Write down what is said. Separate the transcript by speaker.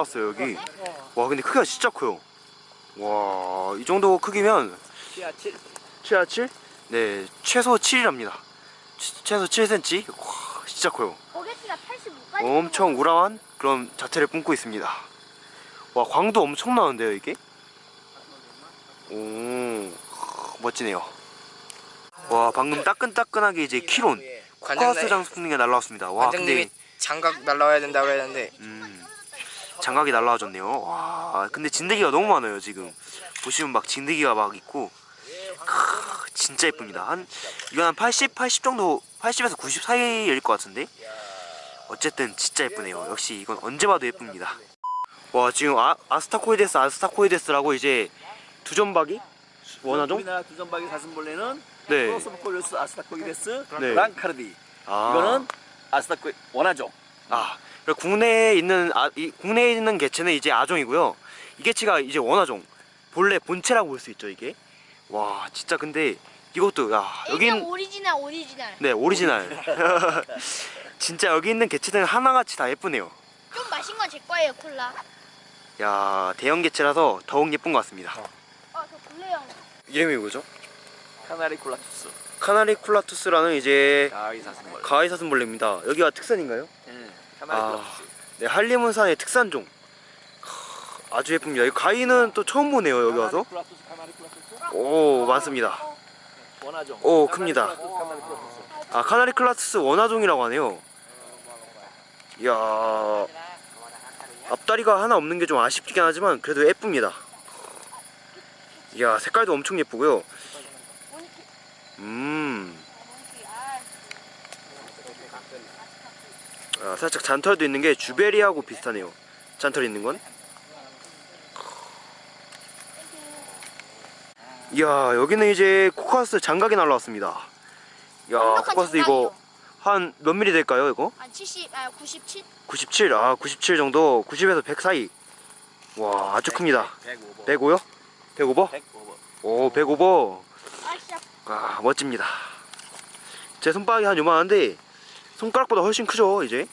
Speaker 1: 왔어요 여기. 와 근데 크기가 진짜 커요. 와 이 정도 크기면
Speaker 2: 치아 7
Speaker 1: 최하 7? 네 최소 7이랍니다. 최소 7cm 와 진짜 커요.
Speaker 3: 어게티가 85까지.
Speaker 1: 엄청 우람한 그런 자체를 뿜고 있습니다. 와 광도 엄청 나는데요 이게? 오 멋지네요. 와 방금 따끈따끈하게 이제 키론 코카스 장수풍뎅이가 날라왔습니다. 와 근데
Speaker 2: 장갑 날라와야 된다고 했는데.
Speaker 1: 음, 장각이 날라와줬네요. 와 근데 진드기가 너무 많아요 지금. 보시면 막 진드기가 막 있고. 크, 진짜 예쁩니다. 한 이건 한 80, 80 정도 80에서 90 사이일 것 같은데? 어쨌든 진짜 예쁘네요. 역시 이건 언제 봐도 예쁩니다. 와 지금 아, 아스타코이데스 아스타코이데스라고 이제 두점박이? 원하종?
Speaker 4: 우리나라 두점박이 사슴벌레는
Speaker 1: 네.
Speaker 4: Prosopocoilus astacoides
Speaker 1: 네.
Speaker 4: blanchardi
Speaker 1: 아.
Speaker 4: 이거는 astaco 원아종.
Speaker 1: 아, 국내에 있는 아, 이, 국내에 있는 개체는 이제 아종이고요. 이 개체가 이제 원아종, 본래 본체라고 볼 수 있죠 이게. 와, 진짜 근데 이것도 야
Speaker 3: 여긴 오리지널 오리지널.
Speaker 1: 네 오리지널. 진짜 여기 있는 개체들은 하나같이 다 예쁘네요.
Speaker 3: 좀 마신 건 제 거예요 콜라.
Speaker 1: 야 대형 개체라서 더욱 예쁜 것 같습니다.
Speaker 3: 어저 블레형.
Speaker 1: 이름이 뭐죠?
Speaker 4: 카나리 콜라투스
Speaker 1: 카나리 쿨라투스라는 이제
Speaker 4: 가위 사슴벌레
Speaker 1: 가위 사슴벌레입니다. 여기가 특산인가요? 아.
Speaker 4: 콜라투스
Speaker 1: 네 한림문산의 특산종. 크, 아주 예쁩니다. 이 가위는 또 처음 보네요 여기 와서. 오 많습니다. 오, 큽니다. 아 카나리 클라투스 원화종이라고 하네요 이야 앞다리가 하나 없는 게 좀 아쉽긴 하지만 그래도 예쁩니다 이야 색깔도 엄청 예쁘고요 음 아, 살짝 잔털도 있는 게 주베리하고 비슷하네요. 잔털 있는 건? 이야 여기는 이제 코카스 장각이 날라왔습니다. 이야 코카스 이거. 한 몇 미리 될까요 이거?
Speaker 3: 한 70, 아 97?
Speaker 1: 97, 아 97 정도. 90에서 100 사이. 와 아주 큽니다.
Speaker 4: 105번
Speaker 1: 105요? 105버?
Speaker 4: 105번
Speaker 1: 오 105버. 아아 멋집니다. 제 손바닥이 한 요만한데 손가락보다 훨씬 크죠 이제